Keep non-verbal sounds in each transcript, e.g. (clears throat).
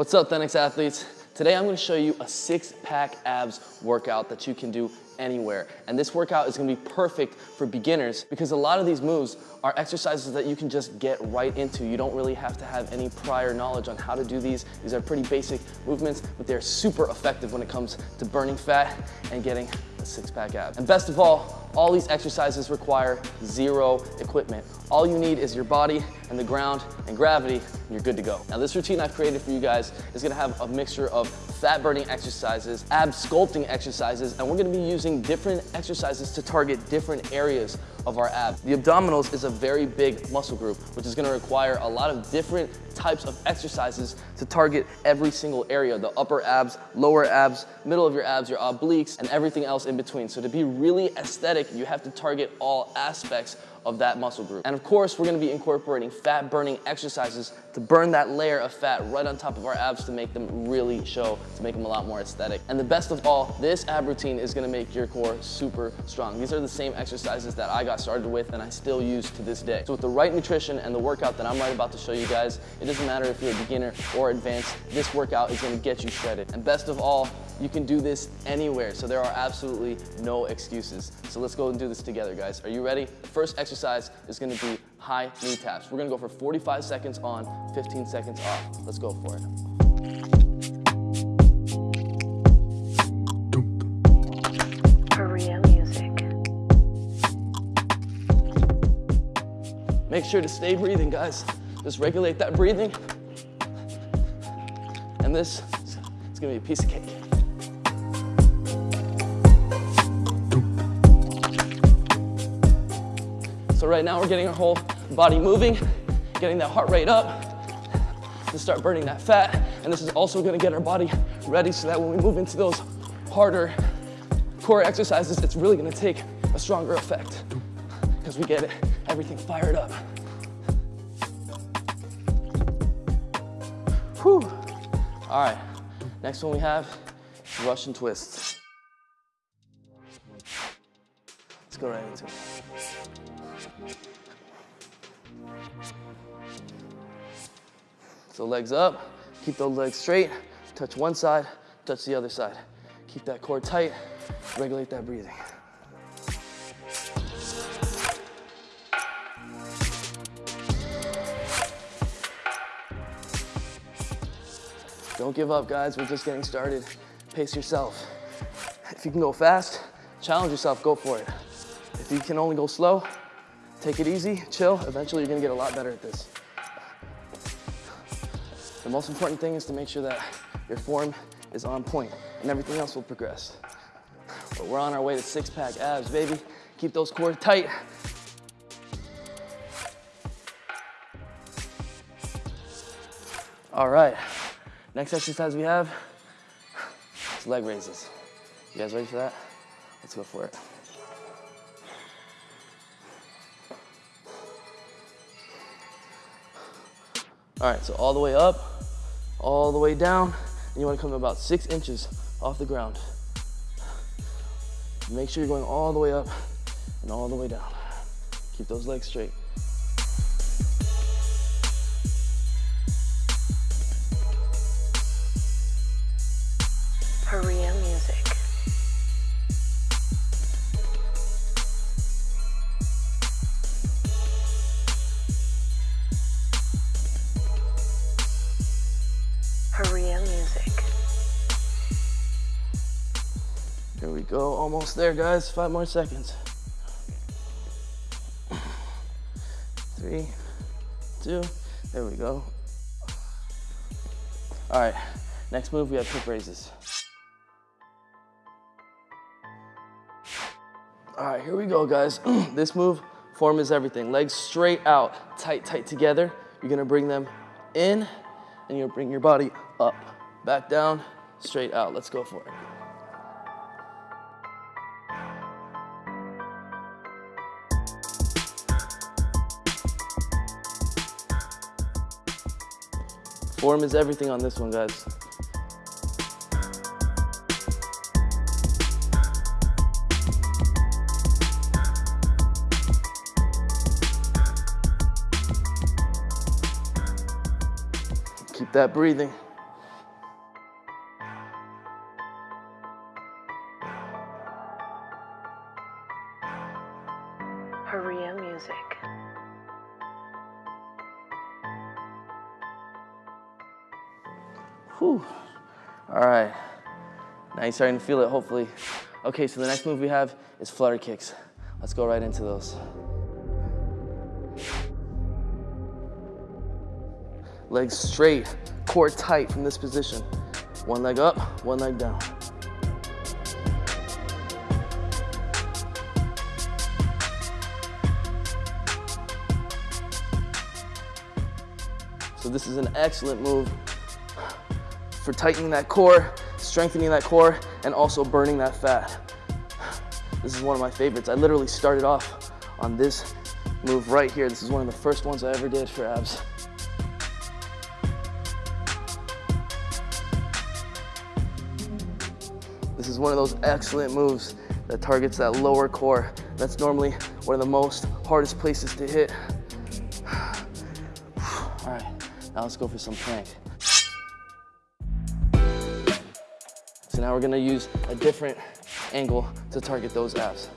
What's up, Thenx athletes? Today I'm gonna show you a six pack abs workout that you can do anywhere. And this workout is gonna be perfect for beginners because a lot of these moves are exercises that you can just get right into. You don't really have to have any prior knowledge on how to do these. These are pretty basic movements, but they're super effective when it comes to burning fat and getting six pack abs. And best of all, all these exercises require zero equipment. All you need is your body and the ground and gravity, and you're good to go. Now this routine I've created for you guys is gonna have a mixture of fat burning exercises, ab sculpting exercises, and we're gonna be using different exercises to target different areas of our abs. The abdominals is a very big muscle group, which is gonna require a lot of different types of exercises to target every single area, the upper abs, lower abs, middle of your abs, your obliques, and everything else in between. So to be really aesthetic, you have to target all aspects of that muscle group. And of course, we're gonna be incorporating fat burning exercises to burn that layer of fat right on top of our abs to make them really show, to make them a lot more aesthetic. And the best of all, this ab routine is gonna make your core super strong. These are the same exercises that I got started with and I still use to this day. So with the right nutrition and the workout that I'm right about to show you guys, it doesn't matter if you're a beginner or advanced, this workout is gonna get you shredded. And best of all, you can do this anywhere, so there are absolutely no excuses. So let's go and do this together, guys. Are you ready? First exercise is gonna be high knee taps. We're gonna go for 45 seconds on, 15 seconds off. Let's go for it. Make sure to stay breathing, guys. Just regulate that breathing. And this is gonna be a piece of cake. Right now we're getting our whole body moving, getting that heart rate up to start burning that fat. And this is also gonna get our body ready so that when we move into those harder core exercises, it's really gonna take a stronger effect because we get it, everything fired up. Whew. All right, next one we have Russian twists. Let's go right into it. So legs up, keep those legs straight, touch one side, touch the other side. Keep that core tight, regulate that breathing. Don't give up, guys. We're just getting started. Pace yourself. If you can go fast, challenge yourself, go for it. If you can only go slow, take it easy, chill. Eventually, you're gonna get a lot better at this. The most important thing is to make sure that your form is on point and everything else will progress. But we're on our way to six pack abs, baby. Keep those core tight. All right, next exercise we have is leg raises. You guys ready for that? Let's go for it. All right, so all the way up, all the way down, and you wanna come about six inches off the ground. Make sure you're going all the way up and all the way down. Keep those legs straight. There we go, almost there, guys. Five more seconds. Three, two, there we go. All right, next move, we have hip raises. All right, here we go, guys. (clears throat) this move, form is everything. Legs straight out, tight, tight together. You're gonna bring them in, and you'll bring your body up. Back down, straight out. Let's go for it. Form is everything on this one, guys. Keep that breathing. Whew. All right. Now you're starting to feel it, hopefully. Okay, so the next move we have is flutter kicks. Let's go right into those. Legs straight, core tight from this position. One leg up, one leg down. So this is an excellent move for tightening that core, strengthening that core, and also burning that fat. This is one of my favorites. I literally started off on this move right here. This is one of the first ones I ever did for abs. This is one of those excellent moves that targets that lower core. That's normally one of the most hardest places to hit. (sighs) All right, now let's go for some plank. Now we're gonna use a different angle to target those abs.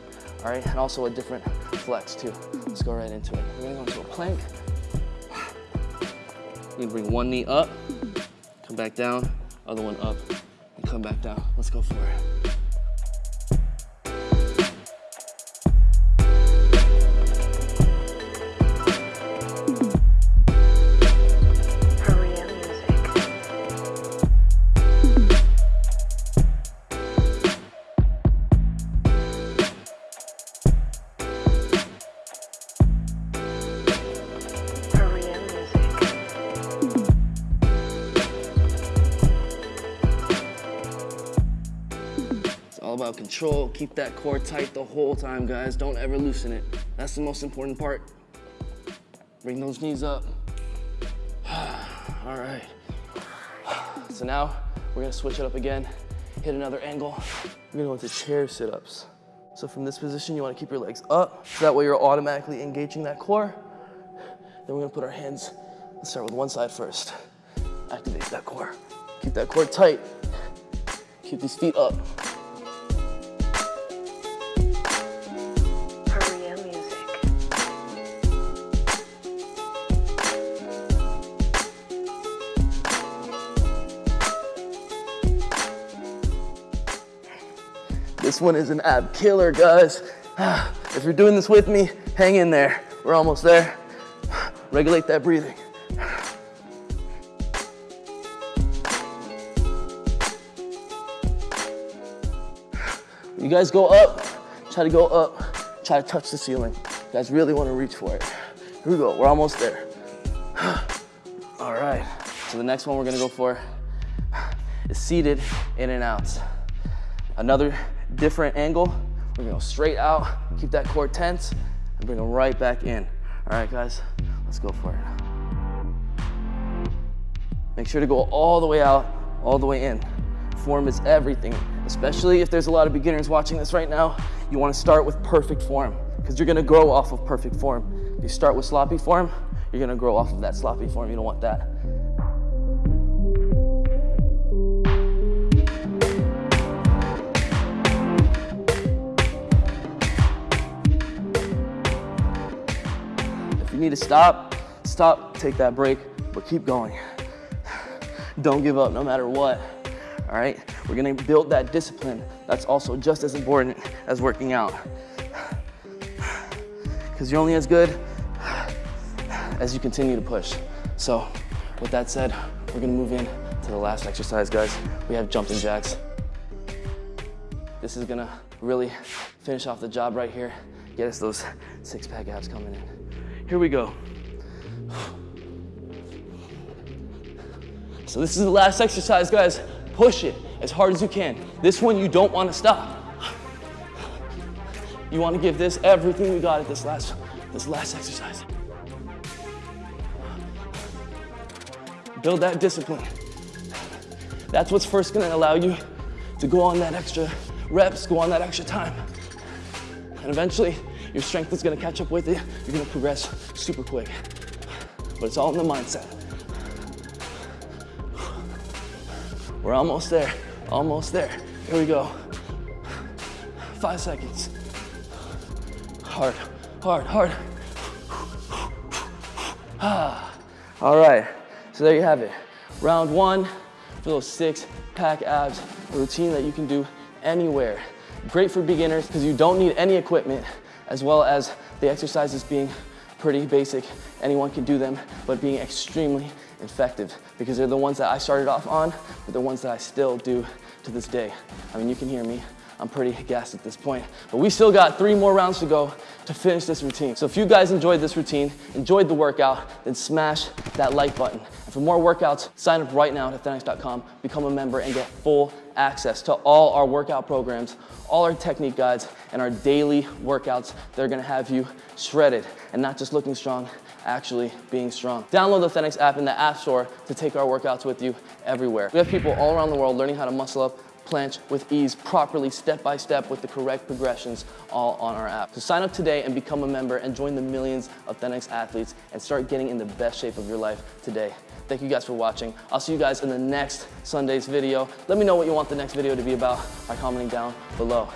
All right, and also a different flex too. Let's go right into it. We're gonna go into a plank. We're gonna bring one knee up, come back down, other one up, and come back down. Let's go for it. All about control. Keep that core tight the whole time, guys. Don't ever loosen it. That's the most important part. Bring those knees up. (sighs) all right. (sighs) So now we're gonna switch it up again, hit another angle. We're gonna go into chair sit-ups. So from this position, you wanna keep your legs up, so that way you're automatically engaging that core. Then we're gonna put our hands, let's start with one side first. Activate that core. Keep that core tight. Keep these feet up. This one is an ab killer, guys. (sighs) If you're doing this with me, hang in there. We're almost there. (sighs) Regulate that breathing. (sighs) You guys go up, try to go up, try to touch the ceiling. You guys really want to reach for it. Here we go, we're almost there. All right, so the next one we're gonna go for is seated in and outs. Another different angle. We're gonna go straight out, keep that core tense, and bring them right back in. All right, guys, let's go for it. Make sure to go all the way out, all the way in. Form is everything, especially if there's a lot of beginners watching this right now. You wanna start with perfect form, because you're gonna grow off of perfect form. If you start with sloppy form, you're gonna grow off of that sloppy form. You don't want that. Need to stop, stop, take that break, but keep going. Don't give up no matter what. All right? We're gonna build that discipline. That's also just as important as working out. Because you're only as good as you continue to push. So, with that said, we're gonna move in to the last exercise, guys. We have jumping jacks. This is gonna really finish off the job right here. Get us those six pack abs coming in. Here we go. So this is the last exercise, guys. Push it as hard as you can. This one you don't want to stop. You want to give this everything we got at this last, this last exercise. Build that discipline. That's what's first gonna allow you to go on that extra reps, go on that extra time. And eventually, your strength is gonna catch up with it. You're gonna progress super quick. But it's all in the mindset. We're almost there, almost there. Here we go. Five seconds. Hard, hard, hard. Ah. All right, so there you have it. Round one, for those six pack abs, a routine that you can do anywhere. Great for beginners because you don't need any equipment, as well as the exercises being pretty basic. Anyone can do them, but being extremely effective because they're the ones that I started off on, but they're ones that I still do to this day. I mean, you can hear me. I'm pretty gassed at this point. But we still got three more rounds to go to finish this routine. So if you guys enjoyed this routine, enjoyed the workout, then smash that like button. And for more workouts, sign up right now at Thenx.com, become a member, and get full access to all our workout programs, all our technique guides, and our daily workouts that are gonna have you shredded and not just looking strong, actually being strong. Download the Thenx app in the App Store to take our workouts with you everywhere. We have people all around the world learning how to muscle up planche with ease, properly, step by step with the correct progressions, all on our app. So sign up today and become a member and join the millions of Thenx athletes and start getting in the best shape of your life today. Thank you guys for watching. I'll see you guys in the next Sunday's video. Let me know what you want the next video to be about by commenting down below.